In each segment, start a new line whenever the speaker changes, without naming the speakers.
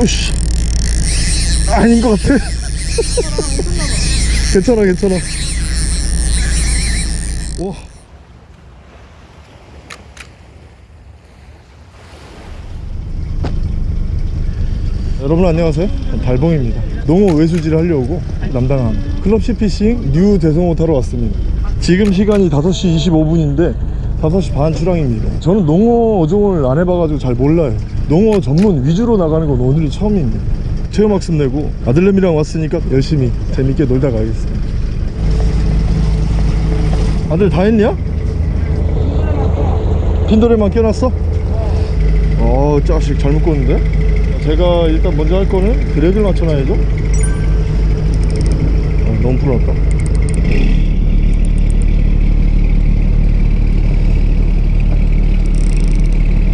오씨. 아닌 것 같아. 괜찮아 괜찮아. 와 여러분 안녕하세요. 달봉입니다. 농어 외수질을 하려고 남당항 클럽 씨피싱 뉴 대성호 타러 왔습니다. 지금 시간이 5시 25분인데 5시 반 출항입니다 저는 농어 어종을 안 해봐가지고 잘 몰라요 농어 전문 위주로 나가는 건 오늘이 처음입니다 체험학습 내고 아들내미랑 왔으니까 열심히 재밌게 놀다 가겠습니다 아들 다 했냐? 핀도레만 껴놨어? 어 짜식 잘 묶었는데? 제가 일단 먼저 할 거는 드랙을 맞춰놔야죠 어, 너무 풀었다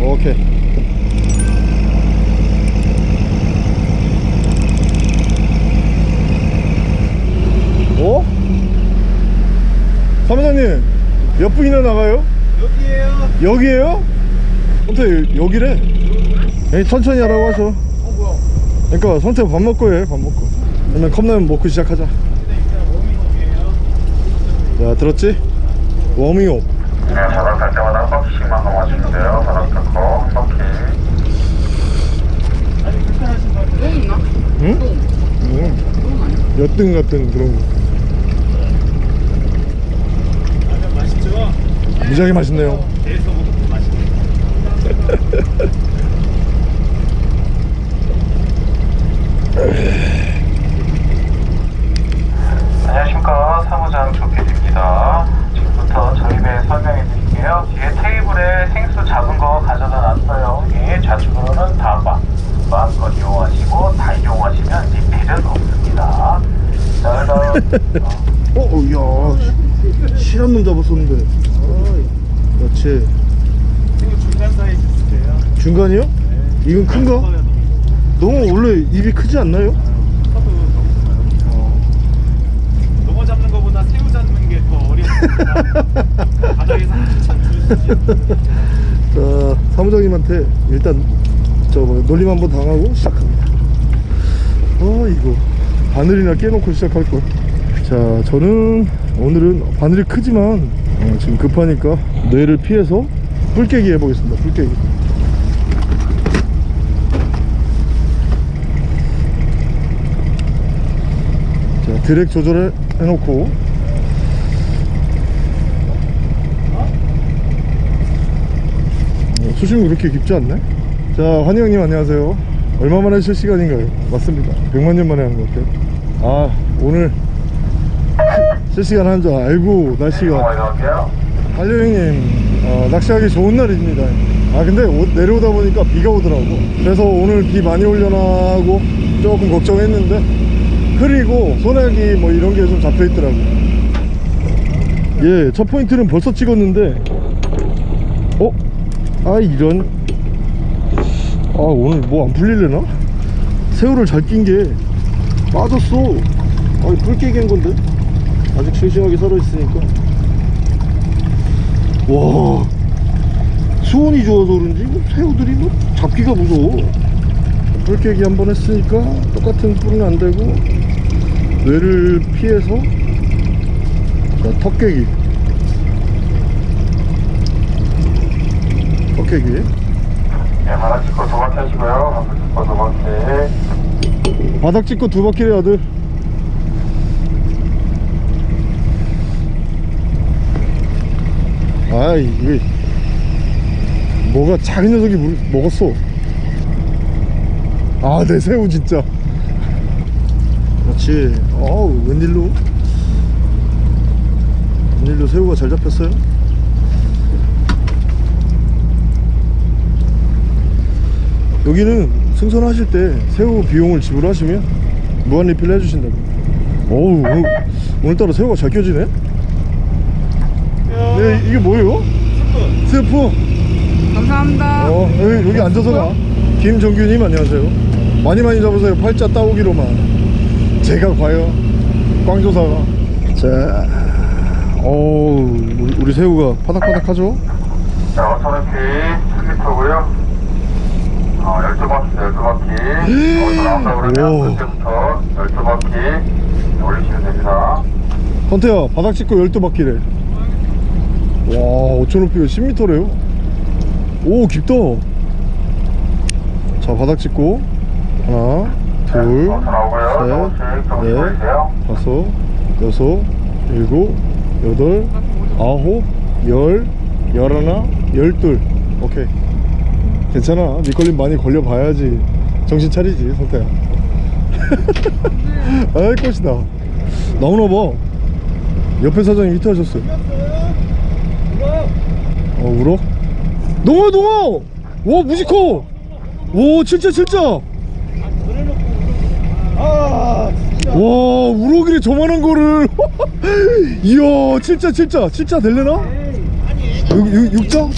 오케이 어? 사무장님 몇 분이나 나가요?
여기에요.
여기에요? 어떻게 여기래? 에이, 천천히 하라고 하셔
어 뭐야?
그러니까 선택 밥 먹고 해밥 먹고 그러면 컵라면 먹고 시작하자 자 들었지? 워밍업
네, 바닥 갈 때마다 한 바퀴씩만 감아주면 돼요. 바닥 닦고 한 바퀴.
아니 불편하신 것 같아요.
응? 응. 여등 같은 그런 거
라면 맛있죠?
무지하게 맛있네요.
안녕하십니까. 사무장 조PD입니다. 지금부터 저희배 설명해 드릴게요. 뒤에 테이블에 생수 작은 거 가져다 놨어요. 예, 좌측으로는 다방. 마음껏 이용하시고 다 이용하시면 리필은 없습니다. 자, 그다음
어? 어, 야 실한 놈 잡았었는데 그렇지
이거 중간 사이즈 주세요.
중간이요? 이건 큰가? 너무 원래 입이 크지 않나요?
농어 잡는 거보다 새우 잡는 게 더 어렵습니다. 바닥에서 한참 주시지.
자 사무장님한테 일단 저 놀림 한번 당하고 시작합니다 어 이거 바늘이나 깨놓고 시작할 걸. 자 저는 오늘은 바늘이 크지만 어, 지금 급하니까 뇌를 피해서 뿔깨기 해보겠습니다 뿔깨기. 자 드랙 조절해 놓고. 어, 수심이 그렇게 깊지 않네? 자 환희 형님 안녕하세요. 얼마 만에 쉴 시간인가요? 맞습니다. 100만 년 만에 하는 것 같아요. 아 오늘 실시간 하는 줄 알고 날씨가.
넘어갈게요.
한려 형님 어, 낚시하기 좋은 날입니다. 아 근데 오- 내려오다 보니까 비가 오더라고. 그래서 오늘 비 많이 올려나 하고 조금 걱정했는데 흐리고 소나기 뭐 이런 게 좀 잡혀 있더라고. 예첫 포인트는 벌써 찍었는데. 어? 아 이런. 아 오늘 뭐 안 풀릴래나? 새우를 잘 낀 게 빠졌어. 아 뿔깨기 한 건데 아직 싱싱하게 살아있으니까. 와. 수온이 좋아서 그런지 뭐 새우들이 뭐 잡기가 무서워. 뿔깨기 한 번 했으니까 똑같은 뿔은 안 되고 뇌를 피해서 자, 턱깨기. 턱깨기.
네, 바닥 찍고 두 바퀴 하시고요. 바닥 찍고 두 바퀴.
바닥 찍고 두 바퀴래 아들 아이 이게 뭐가 작은 녀석이 물, 먹었어. 아 내 새우 진짜. 그렇지. 어우 웬일로? 웬일로 새우가 잘 잡혔어요? 여기는 승선하실 때 새우 비용을 지불하시면 무한 리필 해주신다고. 어우. 오늘, 오늘따라 새우가 잘 껴지네 네 이게 뭐예요? 스프
감사합니다.
어 여기, 여기 앉아서 가 김정규님 안녕하세요 많이 많이 잡으세요 팔자 따오기로만 제가 과연 꽝조사가 자 어우 우리, 우리 새우가 파닥파닥하죠
자, 오토매틱 10m고요. 어, 12바퀴, 12바퀴. 어디서 나온다
오.
그러면 그때부터 12바퀴 올리시면 됩니다.
헌태야 바닥 짚고 12바퀴래 와 5천 높이가 10m래요? 오 깊다. 자 바닥 짚고. 하나. 둘셋넷
보이세요?
다섯 여섯 일곱 여덟 아홉 열 열하나 열둘. 오케이. 괜찮아. 밑걸림 많이 걸려봐야지. 정신 차리지 성태야 아이 꽃이다. 나오나봐. 옆에 사장님 히트하셨어요 어 울어? 농어 농어 와 무지커 오 진짜 진짜 와 우럭이래 저만한 거를 이야 진짜 진짜 진짜 육, 육자? 오,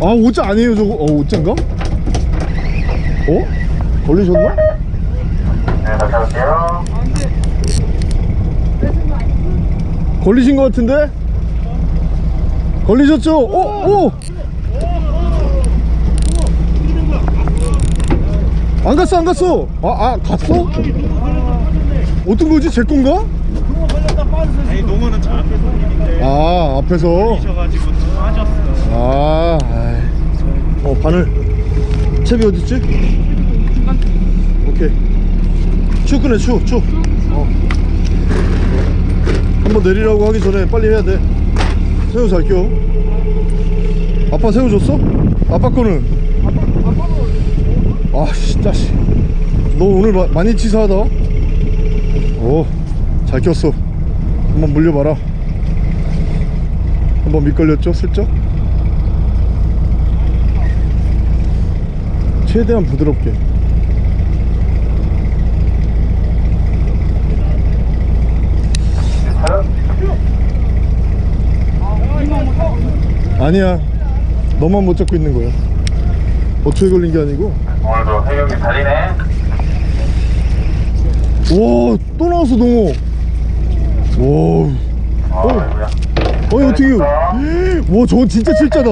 아 오자 아니에요 저거 어 오자인가? 어? 걸리셨나?
네.
걸리신 것 같은데? 걸리셨죠? 오! 오! 안 갔어 안 갔어 아, 아 갔어? 어떤 거지? 제 건가?
아니 농어는 저 앞에 손님인데
아 앞에서
빠졌어.
아, 아이. 어 바늘 채비 어딨지? 오케이 추 끄네 추추 어. 한번 내리라고 하기 전에 빨리 해야 돼 새우 잘 껴. 아빠 새우 줬어? 아빠 거는? 아씨 짜식 너 오늘 마, 많이 치사하다. 오 잘 꼈어. 한번 물려봐라. 한번 밑걸렸죠 슬쩍? 최대한 부드럽게 아니야. 너만 못 잡고 있는 거야. 어초에 걸린 게 아니고?
오늘도 해경이 달리네.
와또 나왔어 농어 와.
아이고야.
아니 어떻게 와 저거 진짜 진짜다.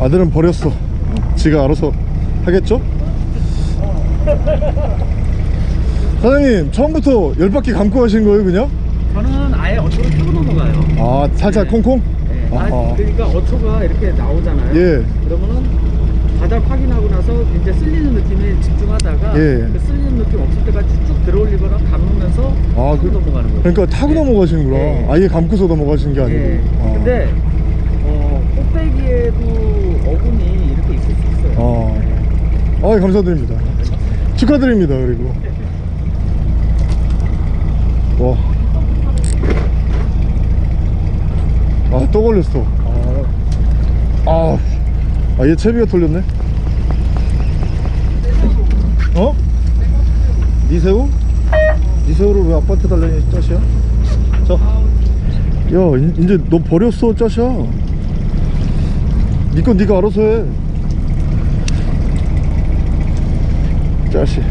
아들은 버렸어. 지가 알아서 하겠죠? 사장님 처음부터 열 바퀴 감고 하신 거예요 그냥?
저는 아예 어초를 타고 넘어가요.
아 살짝 콩콩?
네. 아. 그러니까 어초가 이렇게 나오잖아요.
예.
그러면은 바닥 확인하고 나서 이제 쓸리는 느낌에 집중하다가
예.
그 쓸리는 느낌 없을 때까지 쭉 들어올리거나 감으면서
아, 그-
넘어가는 거예요.
그러니까 타고
예.
넘어가시는구나
예.
아예 감고서 넘어가시는 게 아니고
예.
아.
근데 어, 꼭대기에도 어군이 이렇게 있을 수 있어요.
아, 아 감사드립니다. 축하드립니다. 그리고 와, 아 또 걸렸어. 아, 아, 얘 채비가 털렸네. 어? 니 새우? 니 새우를 왜 아빠한테 달라니 짜시야? 자, 야, 이- 이제 너 버렸어, 짜샤. 니건 니가 알아서 해. 짜식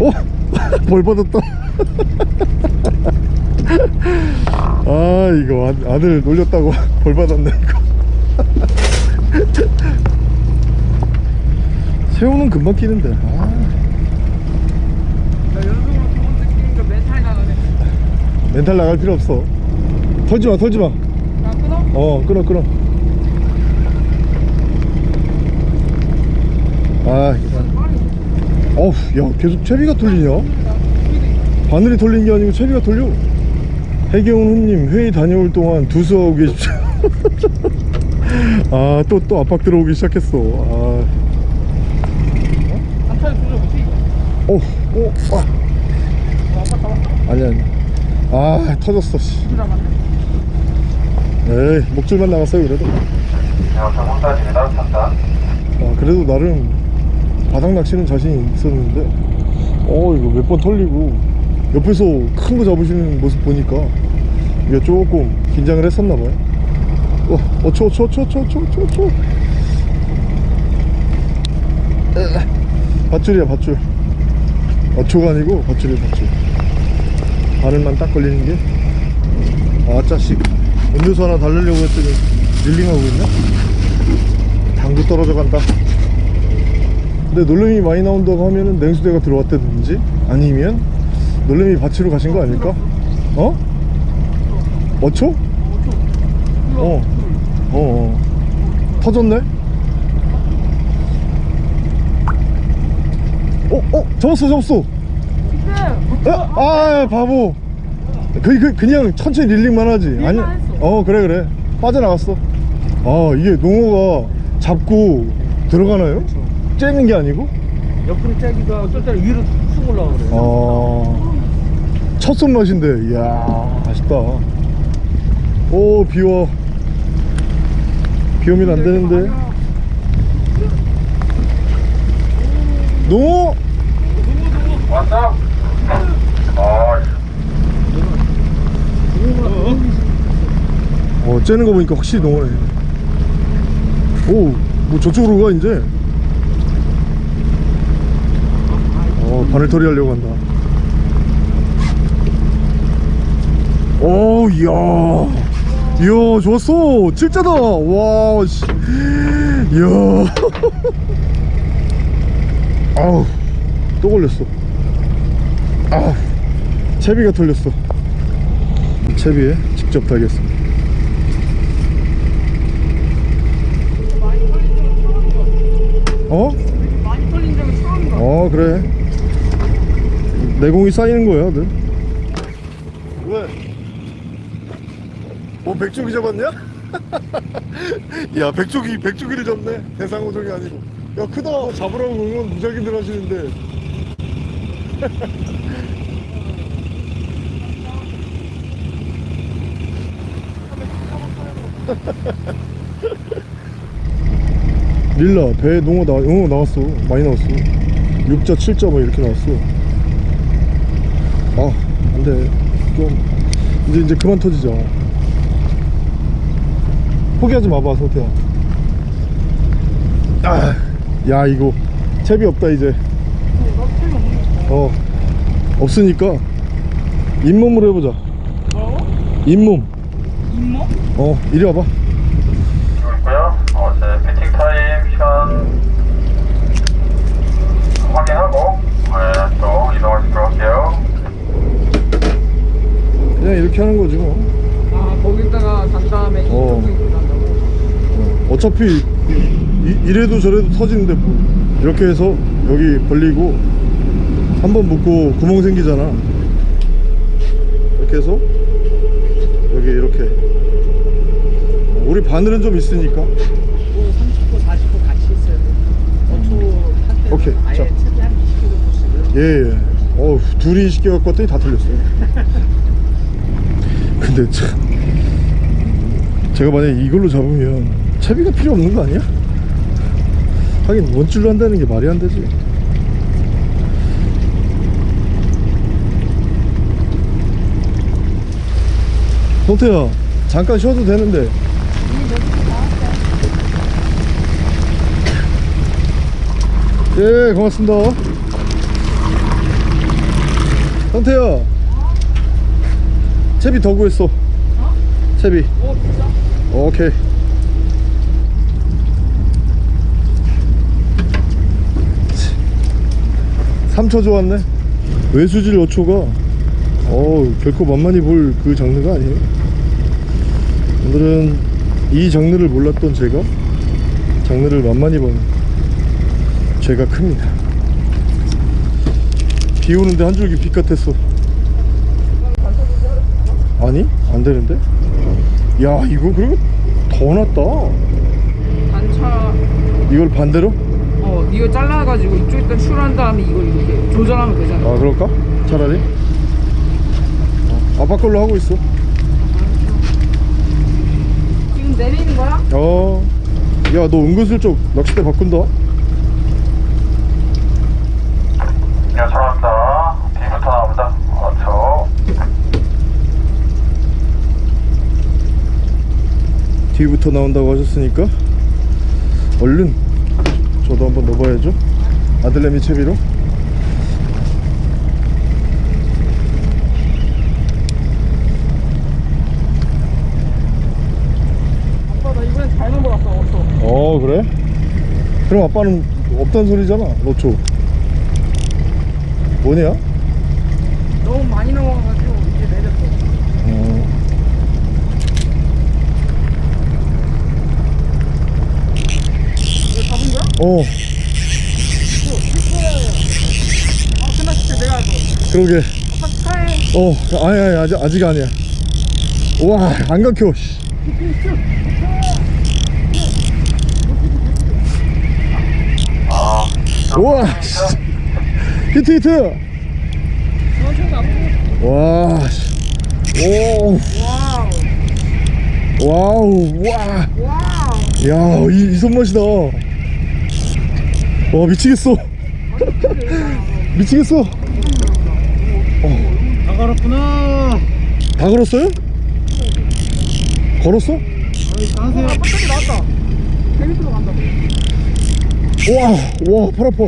오! 벌 받았다 아 이거 아, 아들 놀렸다고 벌 받았네 이거. 새우는 금방 끼는데. 아,
멘탈
나갈 필요 없어. 털지마 털지마.
나 끊어?
어 끊어 끊어. 아 어우 야 계속 채비가 털리냐? 바늘이 털린 게 아니고 채비가 털려 해경훈 훈님 회의 다녀올 동안 두수하고 계십시오 아또또 압박 들어오기 시작했어 아. 오, 오, 아. 아니 아니 아 터졌어 씨. 에이 목줄만 나갔어요 그래도. 아, 그래도 나름 바닥 낚시는 자신이 있었는데 어 이거 몇 번 털리고 옆에서 큰 거 잡으시는 모습 보니까 이게 조금 긴장을 했었나 봐요. 어, 어초 어초 어초 어초 어초 어초 어초. 에, 밧줄이야 밧줄. 어초가 아니고 밧줄이야 밧줄. 바늘만 딱 걸리는 게 아 짜식. 음료수 하나 달래려고 했더니 릴링하고 있네? 당구 떨어져 간다. 근데 놀래미 많이 나온다고 하면은 냉수대가 들어왔다든지 아니면 놀래미 밭으로 가신 거 아닐까? 어? 어초? 어. 어, 어. 터졌네? 어, 어, 접었어, 접었어. 어, 아, 바보. 그, 그, 그냥 천천히 릴링만 하지. 아니.
어,
그래, 그래. 빠져나갔어. 아, 이게 농어가 잡고 들어가나요? 째는 게 아니고?
옆으로 짜기도 하고 또 때는 위로 쑥 올라가 그래요.
아, 첫 손 맛인데, 이야, 아쉽다. 오, 비와. 비 오면 안 되는데. 농어?
왔어? 어,
어, 째는 거 보니까 확실히 농어네. 오, 뭐 저쪽으로 가, 이제. 어, 바늘 털이 하려고 한다. 오, 이야. 이야, 좋았어. 칠자다. 와, 씨. 이야. 아우, 또 걸렸어. 아우, 채비가 털렸어. 채비에 직접 달겠습니다. 어?
많이 털린 적이 처음이다.
어 그래 내공이 쌓이는 거야 늘 왜? 뭐 백조기 잡았냐? 야 백조기 백조기를 잡네. 대상어종이 아니고. 야 크다. 잡으라고 응원 무작위들 하시는데. 릴라 배 농어 나, 어, 나왔어. 많이 나왔어. 6자 7자 뭐 이렇게 나왔어. 아 안돼. 좀 이제 이제 그만 터지자 포기하지 마봐 성태야 아, 야 이거 채비 없다 이제 어 없으니까 잇몸으로 해보자
뭐라고?
잇몸
잇몸?
어 이리 와봐
있고요. 어, 제 feeding time 시간 확인하고 네, 또 이동하시도록 할게요.
그냥 이렇게 하는 거지
뭐아 거기다가 단 다음에
어. 어, 어차피 이, 이래도 저래도 터지는데 뭐 이렇게 해서 여기 벌리고 한 번 묶고 구멍 생기잖아 이렇게 해서 여기 이렇게 어, 우리 바늘은 좀 있으니까
30호, 40호 같이 있어야 돼. 어초 한 대.
오케이,
아예
자.
채비 한 20kg 씩을.
예예 어 둘이 쉽게 갖고 왔더니 다 틀렸어요 근데 참 제가 만약에 이걸로 잡으면 채비가 필요 없는 거 아니야? 하긴 원줄로 한다는 게 말이 안 되지. 성태야 잠깐 쉬어도 되는데. 예 고맙습니다. 성태야 채비 더 구했어? 채비.
어 진짜?
오케이 삼초 좋았네. 외수질 5초가 어 결코 만만히 볼 그 장르가 아니에요. 오늘은 이 장르를 몰랐던 제가 장르를 만만히 보는 죄가 큽니다. 비 오는데 한 줄기 빛 같았어. 아니 안 되는데? 야 이거 그리고 더 낫다.
단차.
이걸 반대로?
어 이거 잘라가지고 이쪽에다 출한 다음에 이걸 이렇게 조절하면 되잖아.
아 그럴까? 차라리 어, 아빠 걸로 하고 있어
지금 내리는 거야?
어 야 너 은근슬쩍 낚싯대 바꾼다
야, 전화합니다. 뒤부터 나옵니다. 어초.
뒤부터 나온다고 하셨으니까 얼른 저도 한번 넣어봐야죠 아들내미 채비로
아빠 나 이번에
어 그래? 그럼 아빠는 없단 소리잖아 노초 뭐냐?
너무 많이 넘어가가지고 이제 내렸어.
어.
이거 잡은 거야?
어
아 끝났을 때 내가 너
그러게
아빠 축하해.
어 아니 아니 아직 아직 아니야 와안 감겨 씨.
아,
우와 씨. 히트 히트 와 씨. 오
와우.
와우 와
와우.
야, 이, 이 손맛이다. 와, 미치겠어. 미치겠어.
다 갈았구나.
다 걸었어요? 걸었어?
아 배터리 나왔다. 재밌으러 간다.
와, 와, 팔 아파.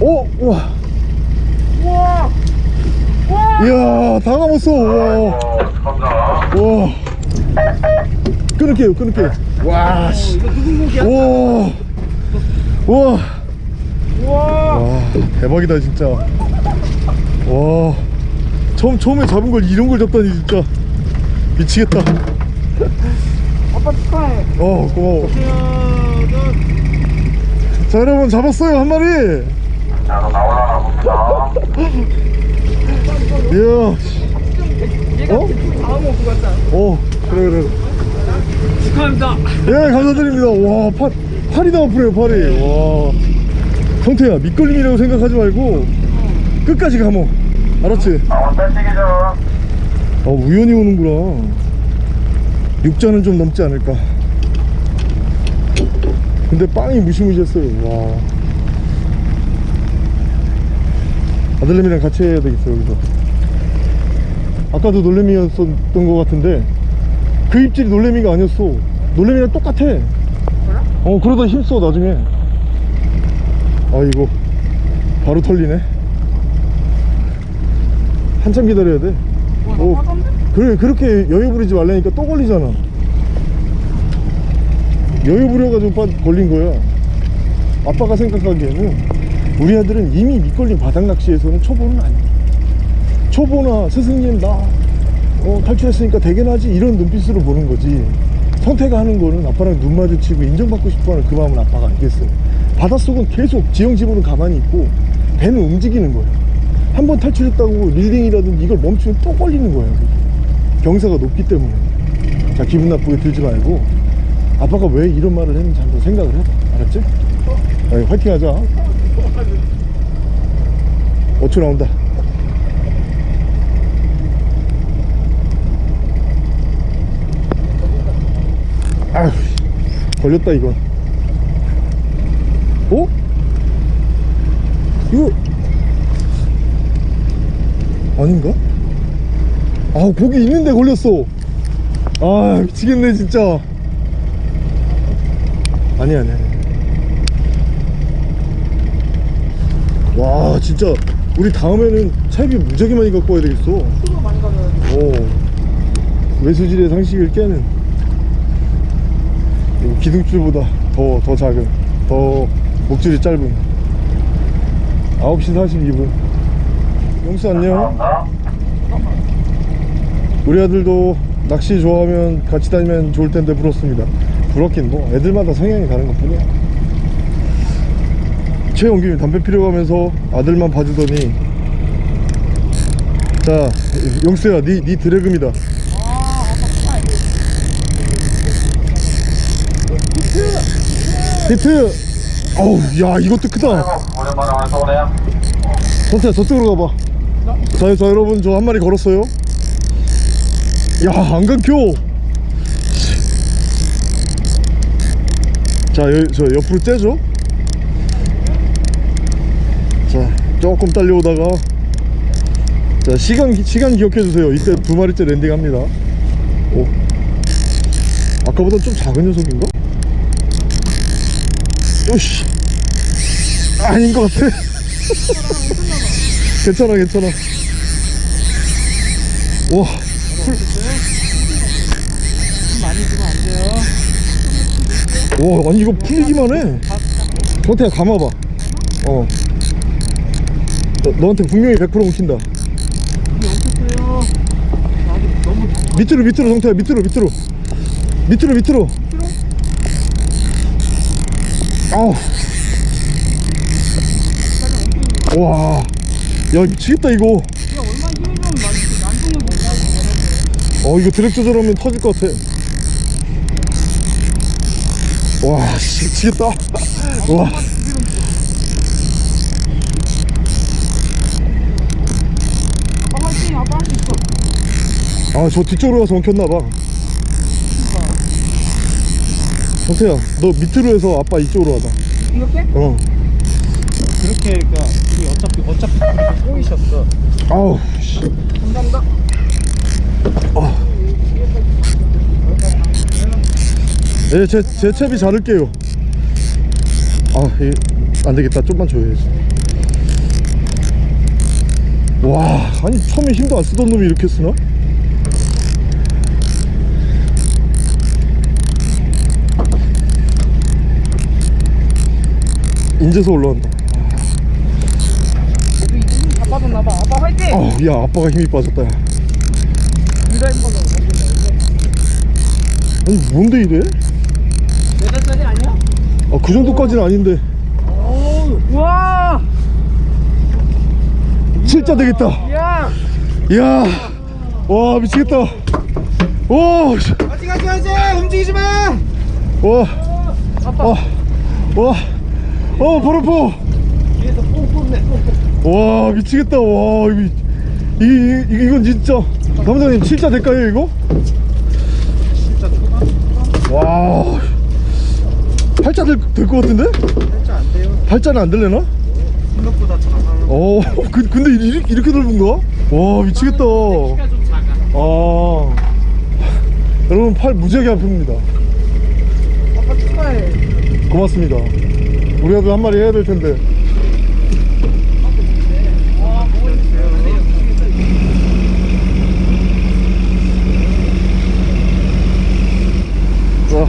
오, 와,
우와. 우와.
이야, 다 감았어. 와,
어, 감사.
와. 끊을게요, 끊을게요. 와, 씨.
이거 누군 곡이야?
와, 와,
우와.
와, 대박이다, 진짜. 와, 처음, 처음에 잡은 걸 이런 걸 잡다니, 진짜. 미치겠다.
아빠 축하해.
어 고마워 자 여러분 잡았어요 한 마리
자, 너 봅니다.
이야
얘가
어?
다음 오고 갔다.
어 그래 그래
축하합니다.
예 감사드립니다. 와 팔, 팔이 다 아프네요 팔이. 와. 성태야 밑걸림이라고 생각하지 말고 끝까지 감어. 알았지?
아, 뺄치기죠.
아 우연히 오는구나. 육자는 좀 넘지 않을까. 근데 빵이 무시무시했어요. 와. 아들내미랑 같이 해야 되겠어요 여기서. 아까도 놀래미였었던 것 같은데 그 입질이 놀래미가 아니었어. 놀래미랑 똑같아. 어 그러다 힘써 나중에. 아이고 바로 털리네. 한참 기다려야 돼.
와, 화던데?
그래 그렇게 여유 부리지 말라니까 또 걸리잖아. 여유 부려가지고 빠- 걸린 거야. 아빠가 생각하기에는 우리 아들은 이미 밑걸린 바닥 낚시에서는 초보는 아니야. 초보나 스승님 나 어, 탈출했으니까 대견하지. 이런 눈빛으로 보는 거지. 성태가 하는 거는 아빠랑 눈 마주치고 인정받고 싶어하는 그 마음은 아빠가 알겠어. 바닷속은 계속 지형지보는 가만히 있고 배는 움직이는 거야. 한번 탈출했다고 릴링이라든지 이걸 멈추면 또 걸리는 거야. 경사가 높기 때문에. 자 기분 나쁘게 들지 말고 아빠가 왜 이런 말을 했는지 한번 생각을 해봐. 알았지? 야, 화이팅 하자. 5초 나온다 아휴 걸렸다 이건 어? 이거 아닌가? 아 고기 있는데 걸렸어. 아 미치겠네 진짜. 아니 아니 아니. 와 진짜. 우리 다음에는 차비 무지하게 많이 갖고 와야 되겠어.
수고 많이 가면
오 외수질의 상식을 깨는. 이 기둥줄보다 더 더 작은 더 목줄이 짧은. 9시 42분. 용수 안녕. 우리 아들도 낚시 좋아하면 같이 다니면 좋을 텐데 부럽습니다. 부럽긴 뭐 애들마다 성향이 다른 것 뿐이야. 최영규님 담배 피러 가면서 아들만 봐주더니 자 용수야 니, 니 드래금이다 히트. 어우 야 이것도 크다. 선태야 저쪽으로 가봐. 자, 자 여러분 저 한 마리 걸었어요. 야안 감겨 자 여, 저 옆으로 째죠? 자 조금 딸려오다가. 자 시간 기- 시간 기억해 주세요. 이때 두 마리째 landing 합니다. 오. 아까보다 좀 작은 녀석인가? 오씨. 아닌 것 같아. 괜찮아 괜찮아 와 많이 주면 안 돼요 와 아니 이거 풀리기만 해. 저한테 감아봐. 어. 너, 너한테 분명히 100% 웃긴다. 밑으로 밑으로 성태야. 밑으로 밑으로. 밑으로 밑으로. 아우. 와 야 미치겠다 이거
이게 얼마나 힘이 좀 난동을 못 가고
어 이거 드랙 조절하면 터질 것 같아. 와 씨, 미치겠다. 와.
아빠 화이팅 아빠 할 수 있어.
아 저 뒤쪽으로 가서 엉켰나봐 성태야 너 밑으로 해서 아빠 이쪽으로 가자
이렇게?
어
그렇게 그러니까 우리 어차피 어차피 꼬이셨어.
아우 씨.
감사합니다
예, 제, 제 채비 자를게요 아, 이, 안되겠다 좀만 줘야지 와 아니 처음에 힘도 안 쓰던 놈이 이렇게 쓰나? 인제서 올라온다.
이제 힘다 빠졌나봐. 아빠 화이팅!
아우 야 아빠가 힘이 빠졌다 야.
힘빠져
아니 뭔데 이래?
몇 살짜리 아니야?
아그 정도까지는 아닌데.
우와!
진짜 되겠다.
야!
이야 와 미치겠다. 와 씨.
같이 같이 같이 움직이지 마!
와
아빠.
와, 와, 어, 발 아파.
뒤에서 뽕뽕 내 뽕뽕.
와, 미치겠다. 와, 이거, 이, 이, 이, 이건 진짜. 남자님, 진짜 될까요, 이거?
진짜 초반?
와, 팔자 될, 될것 같은데?
살짝 안 돼요.
팔자는 안 될래나?
생각보다 작아.
어, 그, 근데 이렇게, 이렇게 넓은가? 와, 미치겠다.
아,
여러분, 팔 무지하게 아픕니다. 고맙습니다. 우리 아들 한 마리 해야 될 텐데. 와,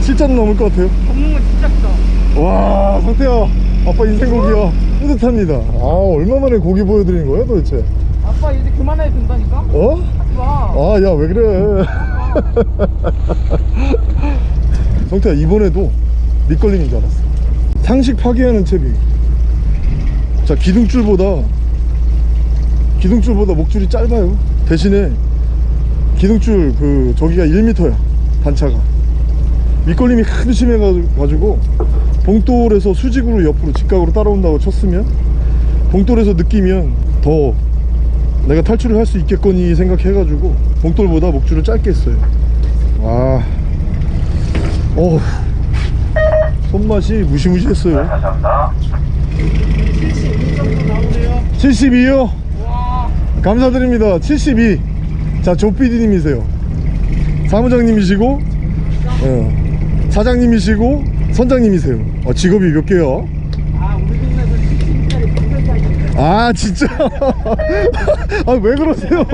7잔 넘을 것 같아요.
먹는 거 진짜 크다
와, 상태야. 아빠 인생 고기야. 뿌듯합니다. 아, 얼마만에 고기 보여드린 거예요, 도대체?
아빠 이제 그만해야 된다니까?
어?
하지마
아, 야, 왜 그래? 성태야, 이번에도 밑걸림인 줄 알았어. 상식 파괴하는 채비. 자, 기둥줄보다, 기둥줄보다 목줄이 짧아요. 대신에, 기둥줄 그, 저기가 1m야. 단차가. 밑걸림이 하도 심해가지고, 봉돌에서 수직으로 옆으로 직각으로 따라온다고 쳤으면, 봉돌에서 느끼면 더 내가 탈출을 할 수 있겠거니 생각해가지고 봉돌보다 목줄을 짧게 했어요 와 어우 손맛이 무시무시했어요.
감사합니다.
72요? 감사드립니다. 72자 조PD님이세요. 사무장님이시고 어, 사장님이시고 선장님이세요. 어, 직업이 몇 개요?
아 우리 동네에서 70짜리 방송까지 있는데
아 진짜? 아 왜 그러세요?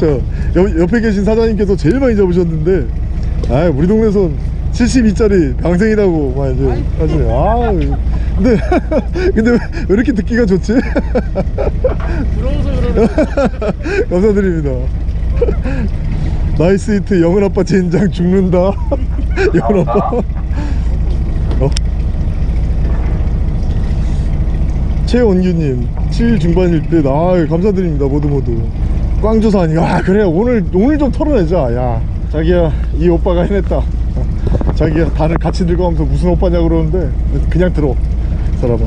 저 옆, 옆에 계신 사장님께서 제일 많이 잡으셨는데 아 우리 동네선 72짜리 방생이라고 막 이제 하시네. 아 근데 근데 왜, 왜 이렇게 듣기가 좋지?
부러워서 그러는
감사드립니다. 나이스 히트 영은 아빠 젠장 죽는다. 영은 아빠. 어? 최원규님 7 중반일 때 아, 감사드립니다. 모두 모두. 꽝조사니 아 그래. 오늘 오늘 좀 털어내자. 야 자기야 이 오빠가 해냈다. 자기야 다들 같이 들어가면서 무슨 오빠냐 그러는데 그냥 들어. 사람아.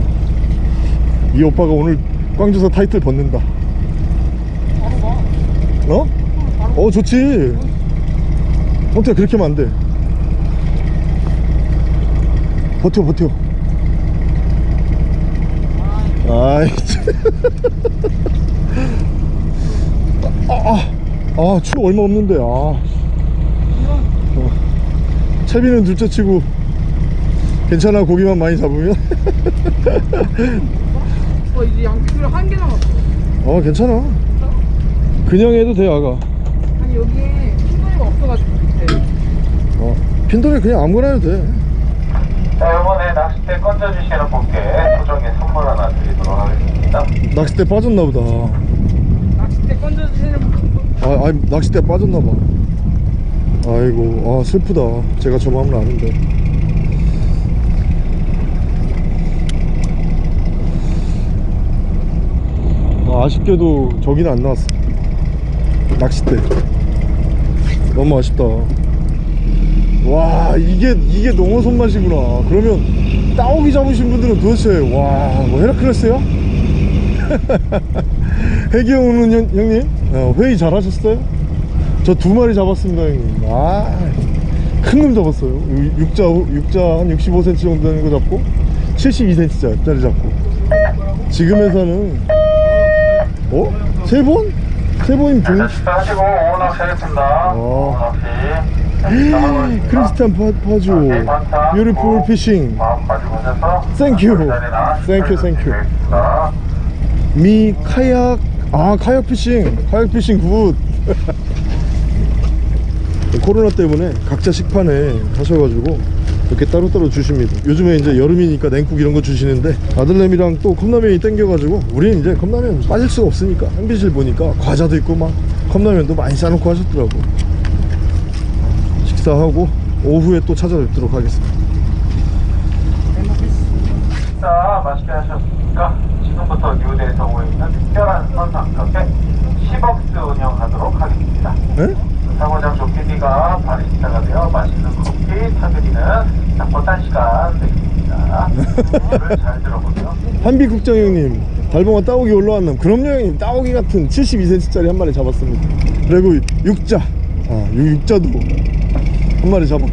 이 오빠가 오늘 꽝조사 타이틀 벗는다. 어? 어 좋지. 어떻게 그렇게 하면 안돼. 버텨 버텨. 아이 참. 아, 아, 아, 추 얼마 없는데, 아. 어. 채비는 둘째 치고, 괜찮아, 고기만 많이 잡으면?
어 이제 양피줄 한개 남았어
어, 괜찮아. 그냥 해도 돼, 아가.
아니 여기에 흰머리가 없어 꽂아가지고 밑에
어, 핀돌이 그냥 아무거나 해도 돼
자, 이번에 낚싯대 건져주시는 분께 소정의 선물 하나 드리도록 하겠습니다.
낚싯대 빠졌나 보다
낚싯대 건져주시는 분
아, 아 낚싯대 빠졌나 봐 아이고 아 슬프다. 제가 저 마음을 아는데. 아, 아쉽게도 저기는 안 나왔어. 낚싯대. 너무 아쉽다. 와 이게 이게 농어 손 맛이구나. 그러면 따오기 잡으신 분들은 도대체 와뭐 헤라클레스야? 해기영은 형, 형님? 어, 회의 잘하셨어요? 저 두 마리 잡았습니다 형님 아 큰 놈 잡았어요 유- 육자 육자 한 65cm 정도 되는 거 잡고 72cm짜리 잡고 지금에서는 어? 세 번? 세 번이면
오후 낚시 하겠습니다. 오후 낚시.
크리스탄 파, 파주
beautiful fishing
thank you.
되겠습니다.
미 카약 아 카약 fishing 카약 fishing good 코로나 때문에 각자 식판에 하셔가지고 이렇게 따로따로 주십니다 요즘에 이제 여름이니까 냉국 이런 거 주시는데 아들내미랑 또 컵라면이 땡겨가지고 우리는 이제 컵라면 빠질 수가 없으니까 한비실 보니까 과자도 있고 막 컵라면도 많이 싸놓고 하셨더라고 식사하고 오후에 또 찾아뵙도록 하겠습니다
식사 맛있게 하셨으니까 지금부터 뉴대에서 오고 있는 특별한 선상 카페 10억스 운영하도록 하겠습니다.
에?
사고장 조PD가 바리스타가 되어 맛있는 커피 타드리는 닭보단 시간 되겠습니다. 오늘 잘 들어보세요.
한비 국장 형님 달봉아 따오기 올라왔남. 그럼요 형님. 따오기 같은 72cm짜리 한 마리 잡았습니다. 그리고 육자. 아 육- 육자도 한 마리 잡았고.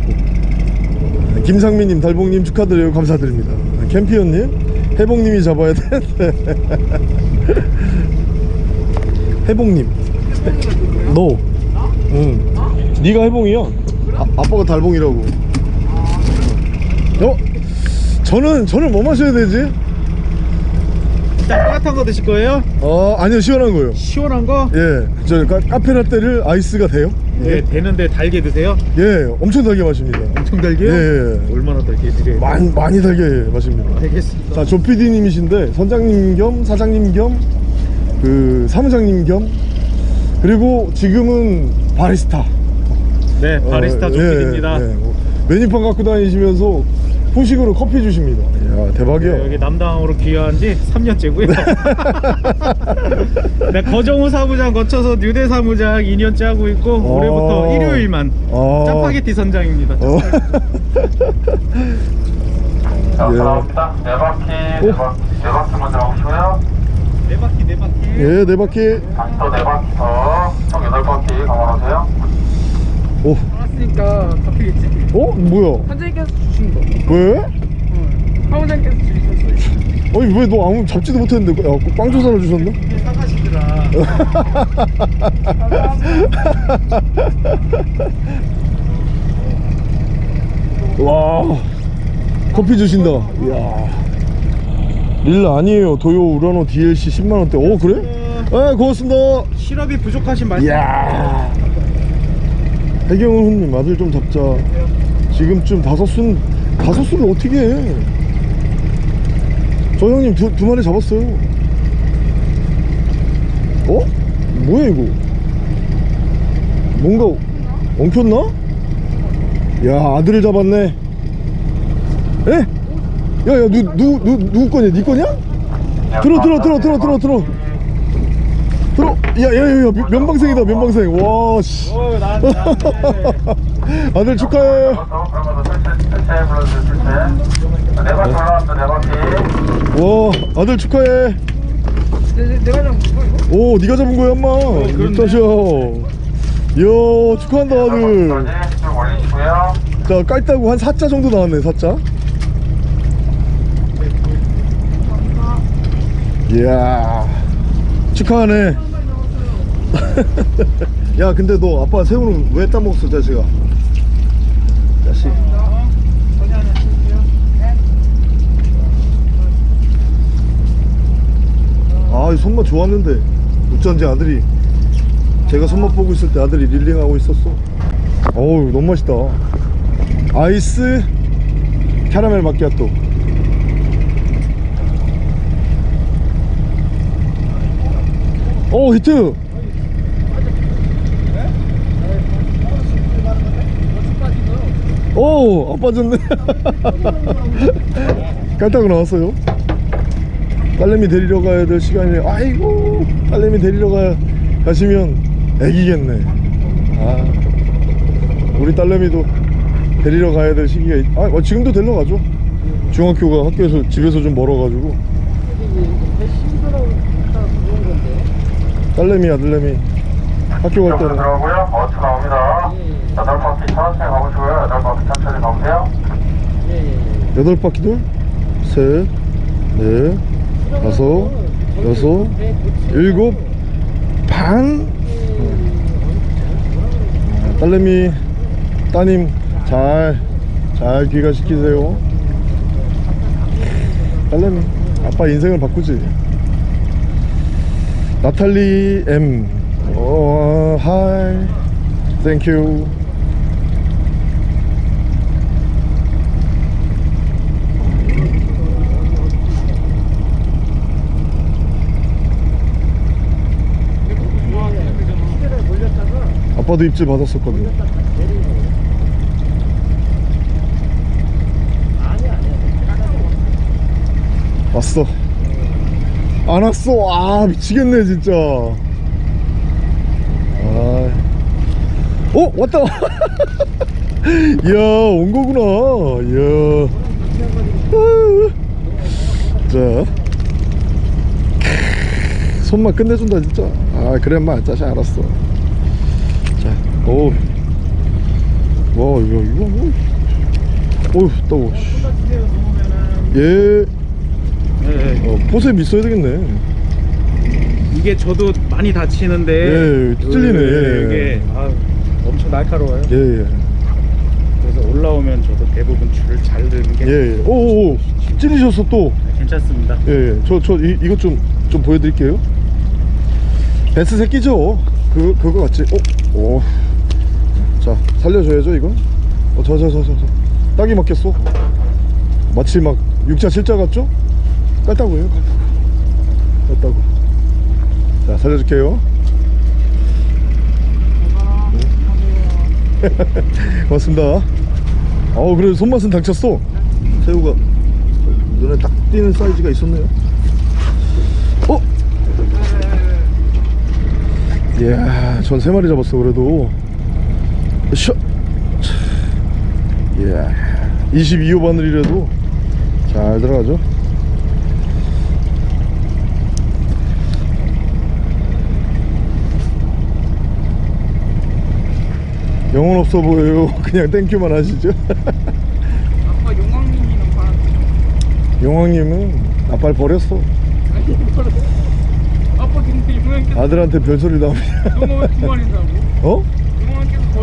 김상민님 달봉님 축하드려요. 감사드립니다. 캠피언님 해봉님이 잡아야 되는데. 해봉님. 너 응. 네가 해봉이야 아, 아빠가 달봉이라고 어? 저는 저는 뭐 마셔야 되지?
따뜻한 거 드실 거예요?
어 아니요 시원한 거요
시원한 거?
예 저 카페라떼를 아이스가 돼요?
네, 되는데 달게 드세요?
예 엄청 달게 마십니다
엄청 달게요?
예, 예.
얼마나 달게 드세요?
많이 많이 달게 마십니다
되겠습니다.
자 조PD님이신데 선장님 겸 사장님 겸 그 사무장님 겸 그리고 지금은 바리스타
네, 바리스타
어,
조필입니다.
예, 예. 메뉴판 갖고 다니시면서 후식으로 커피 주십니다 이야 대박이야
네, 여기 남당으로 귀화한 지 3년째고요. 네, 거정호 사무장 거쳐서 뉴대 사무장 2년째 하고 있고 올해부터 일요일만
아.
짜파게티 선장입니다.
어.
자,
예.
들어갑니다. 네 바퀴, 네
오.
바퀴, 네 바퀴 먼저 오시고요.
네 바퀴 네 바퀴.
예, 네 바퀴.
다시 또 네 바퀴 더, 총 여덟 바퀴 감안하세요.
오,
알았으니까 잡히겠지?
어? 뭐야?
선생님께서 주신 거
왜?
응. 사무장께서 주셨어요
아니 왜 너 아무 잡지도 못했는데 야, 그빵 조사를 주셨나?
이게 사가시더라.
와, 커피 주신다. 이야. 릴라 아니에요. 도요 우라노 DLC 10만 원대. 오 그래? 아 고맙습니다.
실업이 부족하신 말씀.
이야. 해경은 훈님 아들 좀 잡자. 지금쯤 다섯 순 다섯 순을 어떻게 해? 저 형님 두, 두 마리 잡았어요. 어? 뭐야 이거? 뭔가 엉켰나? 야 아들을 잡았네. 에? 야야 누, 누, 누, 누구 거냐? 네 거냐? 들어 들어 들어 들어 들어 들어 야야야야 면방생이다 면방생 와씨
어.
아들 축하해. 와 아들 축하해
내, 잡은 거?
오 네가 잡은 거야 엄마
그렇네.
육다셔 이야 축하한다 아들. 자 깔따구 한 4자 정도 나왔네 4자 이야 축하하네 야 근데 너 아빠 새우는 왜 따먹었어 자식아? 자식. 아이 손맛 좋았는데. 어쩐지 아들이 제가 손맛 보고 있을 때 아들이 릴링하고 있었어. 어우 너무 맛있다. 아이스 캐러멜 마키아토. 오 히트 오, 안 빠졌네. 깔딱 나왔어요. 딸내미 데리러 가야 될 시간이, 아이고, 딸내미 데리러 가, 가시면 애기겠네. 아, 우리 딸내미도 데리러 가야 될 시기가, 있... 아, 어, 지금도 데리러 가죠. 중학교가 학교에서, 집에서 좀 멀어가지고. 딸내미, 아들내미 학교 갈 때는.
들어오고요. 버스 나옵니다. 여덟 바퀴 천천히 가보시고요. 천천히 가보세요.
여덟 바퀴 돌, 셋, 넷, 다섯, 여섯, 일곱, 반. 딸내미, 따님 잘, 잘 귀가 시키세요. 딸내미, 아빠 인생을 바꾸지. 나탈리 M, 어, 하이, 땡큐. 아빠도 입질 받았었거든. 왔어. 안 왔어. 아 미치겠네 진짜. 아. 어 왔다. 이야 온 거구나. 이야. 아유. 자. 크, 손만 끝내준다 진짜. 아 그래 인마 짜식 알았어. 자, 오, 와, 이거, 이거 뭐, 어휴, 따워. 씨. 예,
네.
어, 포셉 있어야 되겠네.
이게 저도 많이 다치는데
예, 찔리네, 예.
이게 아, 엄청 날카로워요.
예, 예,
그래서 올라오면 저도 대부분 줄을 잘 드는 게
예, 예. 오, 오, 오, 찔리셨어 또.
괜찮습니다.
예, 예. 저, 저, 이, 이것 좀, 좀 보여드릴게요. 베스 새끼죠? 그, 그거 같지? 어? 오. 자, 살려줘야죠, 이건? 어, 저, 저, 저, 저, 저. 딱이 맞겠어. 마치 막, 6자, 7자 같죠? 깔다고 해요, 깔다고. 자, 살려줄게요. 고맙습니다. 어우, 그래도 손맛은 당쳤어. 새우가 눈에 딱 띄는 사이즈가 있었네요. 어? 이야, 전 세 마리 잡았어, 그래도. 셔! 이야, 22호 바늘이라도 잘 들어가죠. 영혼 없어 보여요. 그냥 thank you만 하시죠.
아빠 용왕님이랑 바람
용왕님은 아빠를 버렸어.
아빠 근데 용왕께서
아들한테 별소리 나옵니다.
너무 왜두 마리인다고?
어?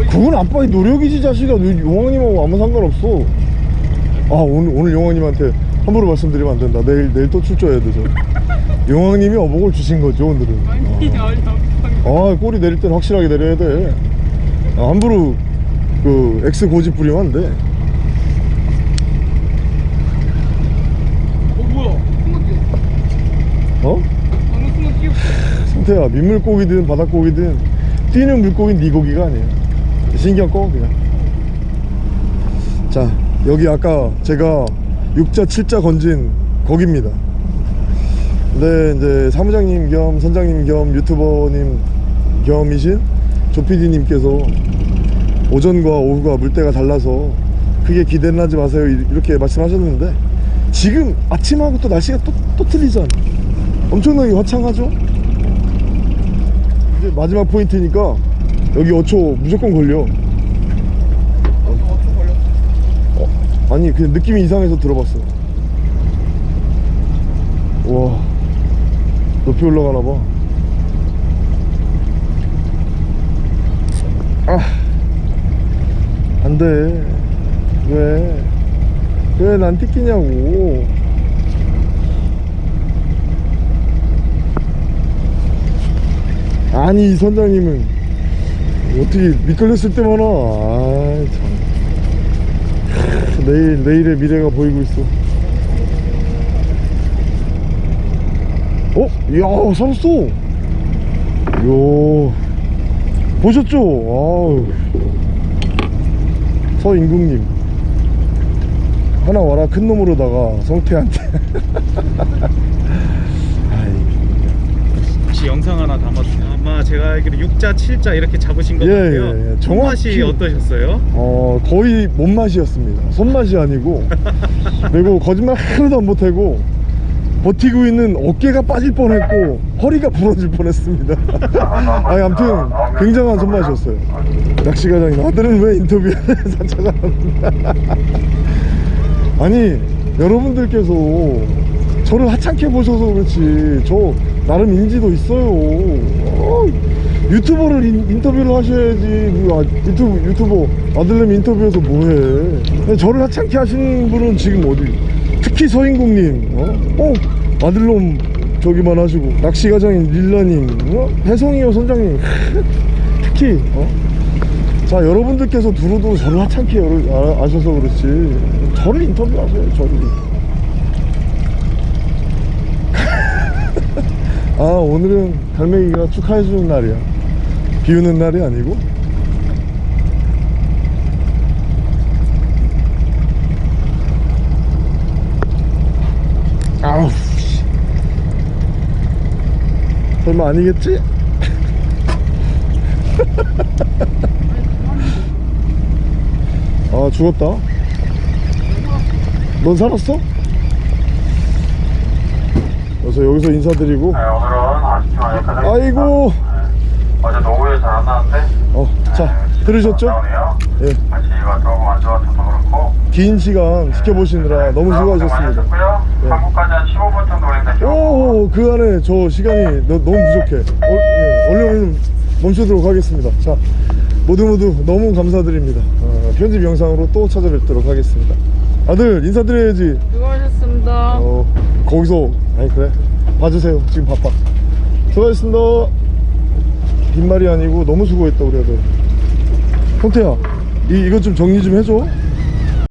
그건 아빠의 노력이지 자식아. 너 용왕님하고 아무 상관없어. 아 오늘 오늘 용왕님한테 함부로 말씀드리면 안 된다. 내일 내일 또 출조해야 되죠. 용왕님이 어복을 주신 거죠 오늘은.
아니 아.
꼬리 내릴 땐 확실하게 내려야 돼. 아, 함부로 그 X 고집 부리면 안돼.
어 뭐야? 어? 방금 순간 뛰었어.
성태야 민물고기든 바닷고기든 뛰는 물고기는 네 고기가 아니야 신경 꺼 그냥. 자 여기 아까 제가 6자 7자 건진 거기입니다. 근데 이제 사무장님 겸 선장님 겸 유튜버님 겸이신 조피디님께서 오전과 오후가 물때가 달라서 크게 기대는 하지 마세요 이- 이렇게 말씀하셨는데 지금 아침하고 또 날씨가 또, 또 틀리잖아. 엄청나게 화창하죠? 이제 마지막 포인트니까 여기 어초 무조건 걸려 어, 아니 그냥 느낌이 이상해서 들어봤어 와 높이 올라가나 봐 아, 안 돼. 왜? 왜난 띠끼냐고. 아니, 이 선장님은 어떻게 미끌렸을 때마다. 아참. 내일 내일의 미래가 보이고 있어. 어? 이야 살았어. 요. 보셨죠? 아우. 서인국님. 하나 와라 큰 놈으로다가 성태한테.
혹시 영상 하나 담았어요. 아마 제가 알기로 6자, 7자 이렇게 잡으신 것
예,
같아요.
예, 예. 정확히-
어떠셨어요?
어 거의 몸맛이었습니다 손맛이 아니고 그리고 거짓말 하나도 안 못하고 버티고 있는 어깨가 빠질 뻔했고 허리가 부러질 뻔했습니다 아니 아무튼 굉장한 손맛이었어요 낚시과장님 아들은 왜 인터뷰를 찾아갑니다 아니 여러분들께서 저를 하찮게 보셔서 그렇지 저 나름 인지도 있어요 어, 유튜버를 인, 인터뷰를 하셔야지 아, 유튜브 유튜버 아들내미 인터뷰에서 뭐해 저를 하찮게 하시는 분은 지금 어디 특히 서인국님 어? 어? 아들놈 저기만 하시고 낚시과장인 릴라님 어? 혜성이요 선장님 특히 어? 자 여러분들께서 두루두루 저를 하찮게 아, 아셔서 그렇지 저를 인터뷰하세요 저를 아 오늘은 갈매기가 축하해주는 날이야 비우는 날이 아니고 아우 씨. 설마 아니겠지? 아 죽었다 넌 살았어? 그래서 여기서 인사드리고
네, 오늘은 아쉽지만 여기까지
아이고
어제 노후에 잘 안 나왔는데
어자 들으셨죠? 예,
날씨가 조금 안 좋아서 그렇고
긴 시간 지켜보시느라 너무 수고하셨습니다 네.
한국까지 한 15분 정도 걸린다
오, 그 안에 저 시간이 너, 너무 부족해. 어, 예, 얼른 얼른 멈추도록 하겠습니다. 자, 모두 모두 너무 감사드립니다. 어, 편집 영상으로 또 찾아뵙도록 하겠습니다. 아들 인사드려야지.
수고하셨습니다.
어, 거기서 아니 그래 봐주세요. 지금 바빠. 수고하셨습니다. 빈말이 아니고 너무 수고했다 우리 아들. 형태야, 이 이것 좀 정리 좀 해줘.